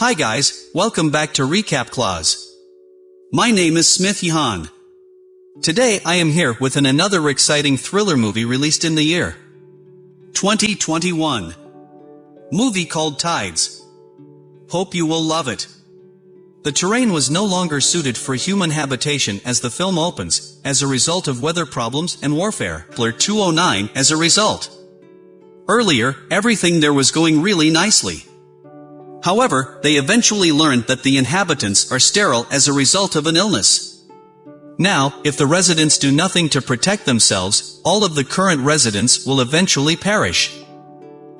Hi guys, welcome back to Recap Clause. My name is Smith Yahan. Today I am here with an another exciting thriller movie released in the year 2021. Movie called Tides. Hope you will love it. The terrain was no longer suited for human habitation as the film opens, as a result of weather problems and warfare. Kepler 209 as a result. Earlier, everything there was going really nicely. However, they eventually learned that the inhabitants are sterile as a result of an illness. Now, if the residents do nothing to protect themselves, all of the current residents will eventually perish.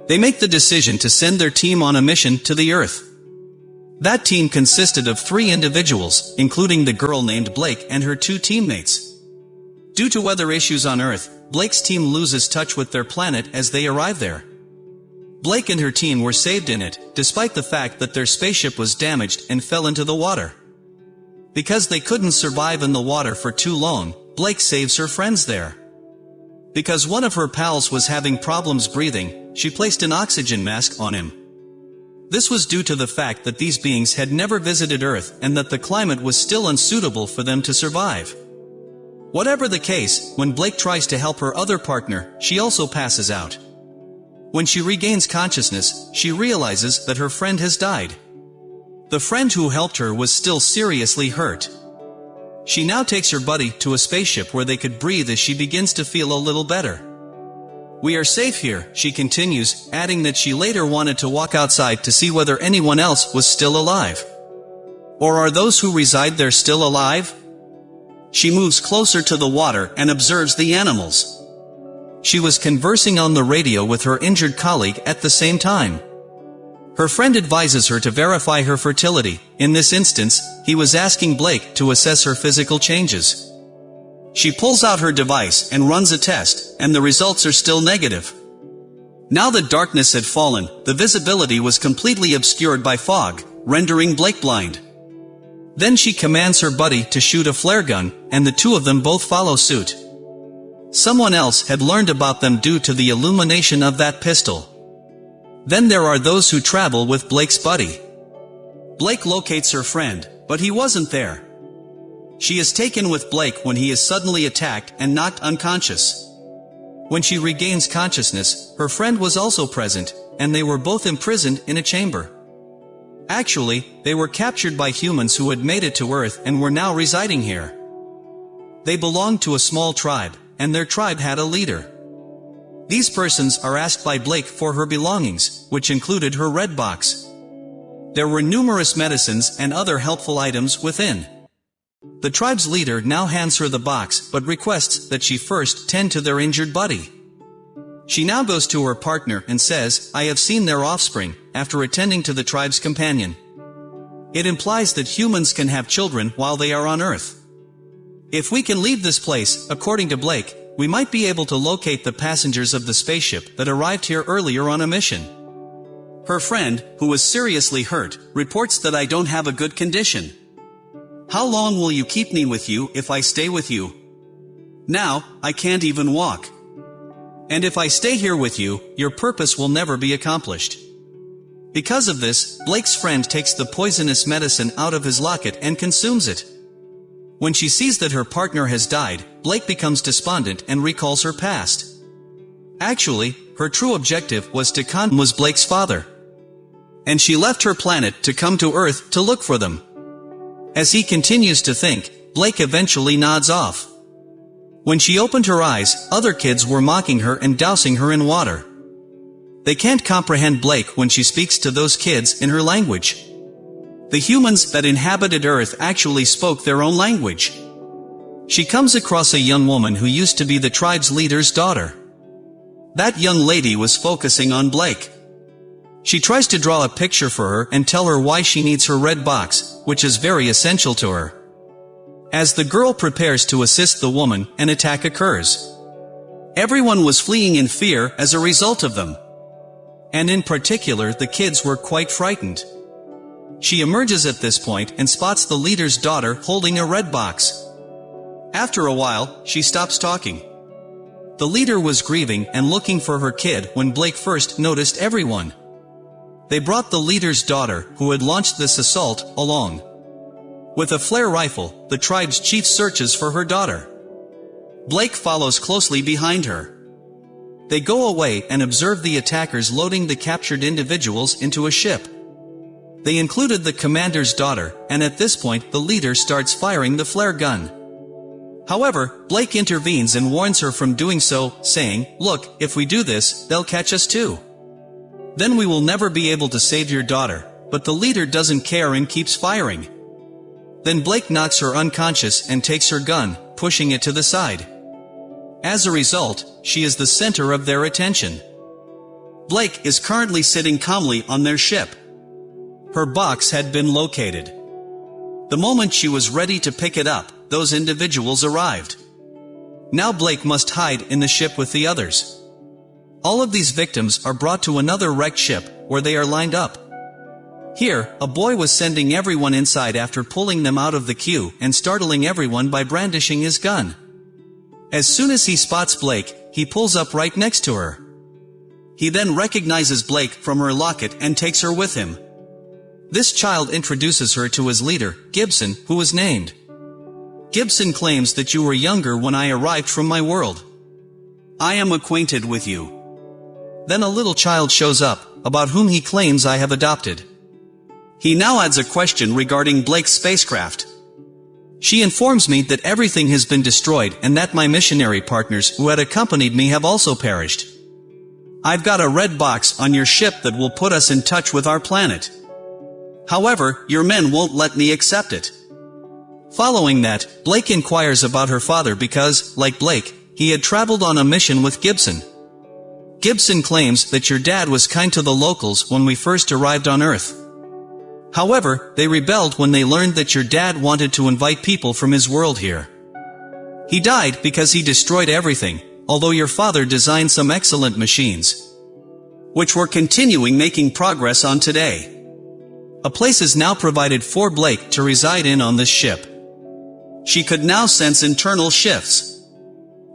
They make the decision to send their team on a mission to the Earth. That team consisted of three individuals, including the girl named Blake and her two teammates. Due to weather issues on Earth, Blake's team loses touch with their planet as they arrive there. Blake and her team were saved in it, despite the fact that their spaceship was damaged and fell into the water. Because they couldn't survive in the water for too long, Blake saves her friends there. Because one of her pals was having problems breathing, she placed an oxygen mask on him. This was due to the fact that these beings had never visited Earth and that the climate was still unsuitable for them to survive. Whatever the case, when Blake tries to help her other partner, she also passes out. When she regains consciousness, she realizes that her friend has died. The friend who helped her was still seriously hurt. She now takes her buddy to a spaceship where they could breathe as she begins to feel a little better. We are safe here, she continues, adding that she later wanted to walk outside to see whether anyone else was still alive. Or are those who reside there still alive? She moves closer to the water and observes the animals. She was conversing on the radio with her injured colleague at the same time. Her friend advises her to verify her fertility. In this instance, he was asking Blake to assess her physical changes. She pulls out her device and runs a test, and the results are still negative. Now that darkness had fallen, the visibility was completely obscured by fog, rendering Blake blind. Then she commands her buddy to shoot a flare gun, and the two of them both follow suit. Someone else had learned about them due to the illumination of that pistol. Then there are those who travel with Blake's buddy. Blake locates her friend, but he wasn't there. She is taken with Blake when he is suddenly attacked and knocked unconscious. When she regains consciousness, her friend was also present, and they were both imprisoned in a chamber. Actually, they were captured by humans who had made it to Earth and were now residing here. They belonged to a small tribe, and their tribe had a leader. These persons are asked by Blake for her belongings, which included her red box. There were numerous medicines and other helpful items within. The tribe's leader now hands her the box, but requests that she first tend to their injured buddy. She now goes to her partner and says, I have seen their offspring, after attending to the tribe's companion. It implies that humans can have children while they are on Earth. If we can leave this place, according to Blake, we might be able to locate the passengers of the spaceship that arrived here earlier on a mission. Her friend, who was seriously hurt, reports that I don't have a good condition. How long will you keep me with you if I stay with you? Now, I can't even walk. And if I stay here with you, your purpose will never be accomplished. Because of this, Blake's friend takes the poisonous medicine out of his locket and consumes it. When she sees that her partner has died, Blake becomes despondent and recalls her past. Actually, her true objective was to con was Blake's father. And she left her planet to come to Earth to look for them. As he continues to think, Blake eventually nods off. When she opened her eyes, other kids were mocking her and dousing her in water. They can't comprehend Blake when she speaks to those kids in her language. The humans that inhabited Earth actually spoke their own language. She comes across a young woman who used to be the tribe's leader's daughter. That young lady was focusing on Blake. She tries to draw a picture for her and tell her why she needs her red box, which is very essential to her. As the girl prepares to assist the woman, an attack occurs. Everyone was fleeing in fear as a result of them. And in particular the kids were quite frightened. She emerges at this point and spots the leader's daughter holding a red box. After a while, she stops talking. The leader was grieving and looking for her kid when Blake first noticed everyone. They brought the leader's daughter, who had launched this assault, along. With a flare rifle, the tribe's chief searches for her daughter. Blake follows closely behind her. They go away and observe the attackers loading the captured individuals into a ship. They included the commander's daughter, and at this point the leader starts firing the flare gun. However, Blake intervenes and warns her from doing so, saying, Look, if we do this, they'll catch us too. Then we will never be able to save your daughter, but the leader doesn't care and keeps firing. Then Blake knocks her unconscious and takes her gun, pushing it to the side. As a result, she is the center of their attention. Blake is currently sitting calmly on their ship. Her box had been located. The moment she was ready to pick it up, those individuals arrived. Now Blake must hide in the ship with the others. All of these victims are brought to another wrecked ship, where they are lined up. Here, a boy was sending everyone inside after pulling them out of the queue and startling everyone by brandishing his gun. As soon as he spots Blake, he pulls up right next to her. He then recognizes Blake from her locket and takes her with him. This child introduces her to his leader, Gibson, who was named. Gibson claims that you were younger when I arrived from my world. I am acquainted with you. Then a little child shows up, about whom he claims I have adopted. He now adds a question regarding Blake's spacecraft. She informs me that everything has been destroyed and that my missionary partners who had accompanied me have also perished. I've got a red box on your ship that will put us in touch with our planet. However, your men won't let me accept it. Following that, Blake inquires about her father because, like Blake, he had traveled on a mission with Gibson. Gibson claims that your dad was kind to the locals when we first arrived on Earth. However, they rebelled when they learned that your dad wanted to invite people from his world here. He died because he destroyed everything, although your father designed some excellent machines. Which we're continuing making progress on today. A place is now provided for Blake to reside in on this ship. She could now sense internal shifts.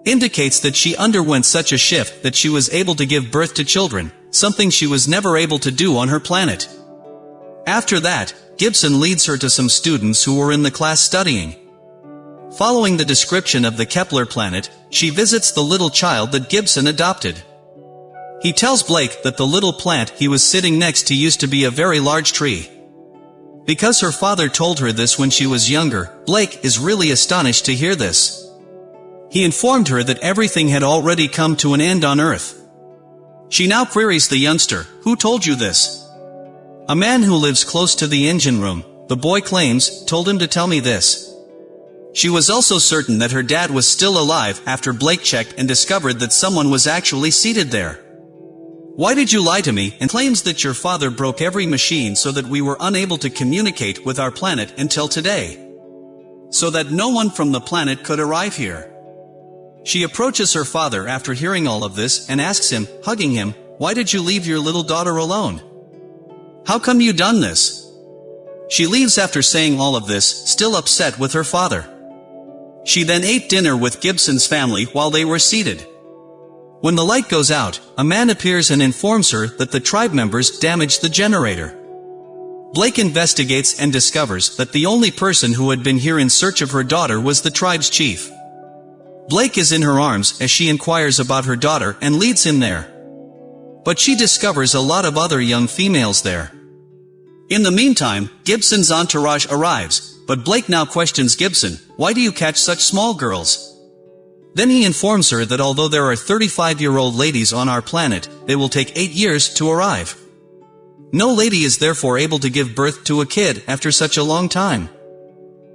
Indicates that she underwent such a shift that she was able to give birth to children, something she was never able to do on her planet. After that, Gibson leads her to some students who were in the class studying. Following the description of the Kepler planet, she visits the little child that Gibson adopted. He tells Blake that the little plant he was sitting next to used to be a very large tree. Because her father told her this when she was younger, Blake is really astonished to hear this. He informed her that everything had already come to an end on Earth. She now queries the youngster, who told you this? A man who lives close to the engine room, the boy claims, told him to tell me this. She was also certain that her dad was still alive after Blake checked and discovered that someone was actually seated there. Why did you lie to me and claims that your father broke every machine so that we were unable to communicate with our planet until today? So that no one from the planet could arrive here. She approaches her father after hearing all of this and asks him, hugging him, why did you leave your little daughter alone? How come you done this? She leaves after saying all of this, still upset with her father. She then ate dinner with Gibson's family while they were seated. When the light goes out, a man appears and informs her that the tribe members damaged the generator. Blake investigates and discovers that the only person who had been here in search of her daughter was the tribe's chief. Blake is in her arms as she inquires about her daughter and leads him there. But she discovers a lot of other young females there. In the meantime, Gibson's entourage arrives, but Blake now questions Gibson, why do you catch such small girls? Then he informs her that although there are 35-year-old ladies on our planet, they will take 8 years to arrive. No lady is therefore able to give birth to a kid after such a long time.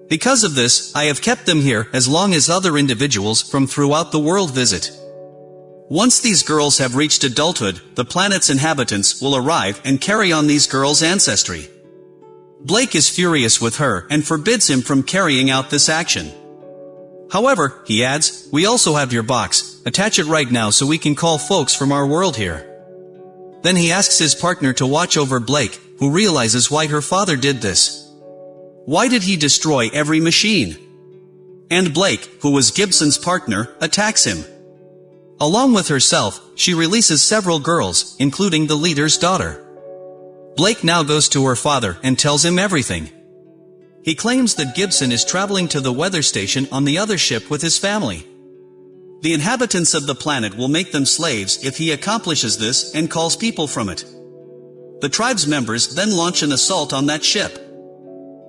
Because of this, I have kept them here as long as other individuals from throughout the world visit. Once these girls have reached adulthood, the planet's inhabitants will arrive and carry on these girls' ancestry. Blake is furious with her and forbids him from carrying out this action. However, he adds, we also have your box, attach it right now so we can call folks from our world here. Then he asks his partner to watch over Blake, who realizes why her father did this. Why did he destroy every machine? And Blake, who was Gibson's partner, attacks him. Along with herself, she releases several girls, including the leader's daughter. Blake now goes to her father and tells him everything. He claims that Gibson is traveling to the weather station on the other ship with his family. The inhabitants of the planet will make them slaves if he accomplishes this and calls people from it. The tribe's members then launch an assault on that ship.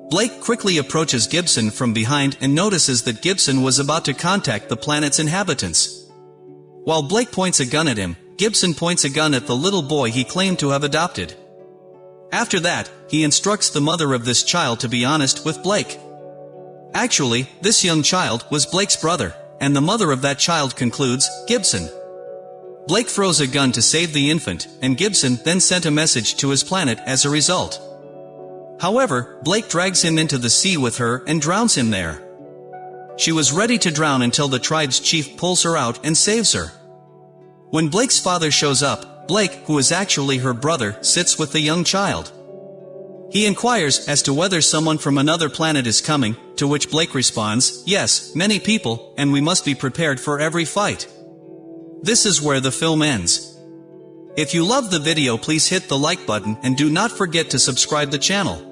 Blake quickly approaches Gibson from behind and notices that Gibson was about to contact the planet's inhabitants. While Blake points a gun at him, Gibson points a gun at the little boy he claimed to have adopted. After that, he instructs the mother of this child to be honest with Blake. Actually, this young child was Blake's brother and the mother of that child concludes, Gibson. Blake throws a gun to save the infant, and Gibson then sent a message to his planet as a result. However, Blake drags him into the sea with her and drowns him there. She was ready to drown until the tribe's chief pulls her out and saves her. When Blake's father shows up, Blake, who is actually her brother, sits with the young child. He inquires as to whether someone from another planet is coming, to which Blake responds, yes, many people, and we must be prepared for every fight. This is where the film ends. If you love the video please hit the like button and do not forget to subscribe the channel.